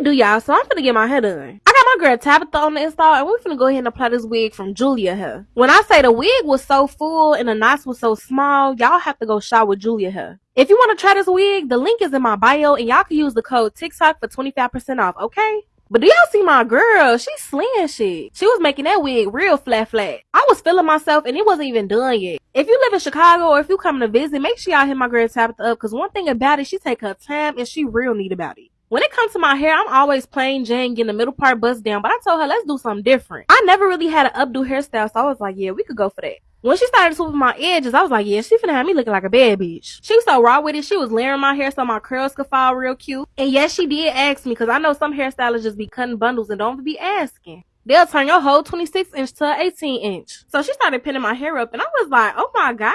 Do, y'all? So I'm finna get my hair done. I got my girl Tabitha on the install, and we finna go ahead and apply this wig from Julia hair. When I say the wig was so full and the knots was so small, y'all have to go shop with Julia hair. If you want to try this wig, the link is in my bio, and y'all can use the code TikTok for 25% off, okay? But do y'all see my girl? She slaying shit. She was making that wig real flat flat. I was feeling myself and it wasn't even done yet. If you live in Chicago or if you come to visit, make sure y'all hit my girl Tabitha up because one thing about it, she take her time and she real neat about it. When it comes to my hair, I'm always plain Jane, getting the middle part bust down, but I told her, let's do something different. I never really had an updo hairstyle, so I was like, yeah, we could go for that. When she started swooping my edges, I was like, yeah, she finna have me looking like a bad bitch. She was so raw with it. She was layering my hair so my curls could fall real cute. And yes, she did ask me, cause I know some hairstylists just be cutting bundles and don't be asking. They'll turn your whole 26 inch to 18 inch. So she started pinning my hair up and I was like, oh my gosh,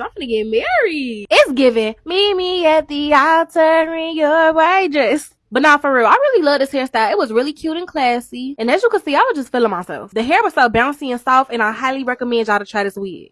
I'm gonna get married. It's giving meet me at the altar in your white dress. But not for real. I really love this hairstyle. It was really cute and classy. And as you can see, I was just feeling myself. The hair was so bouncy and soft and I highly recommend y'all to try this wig.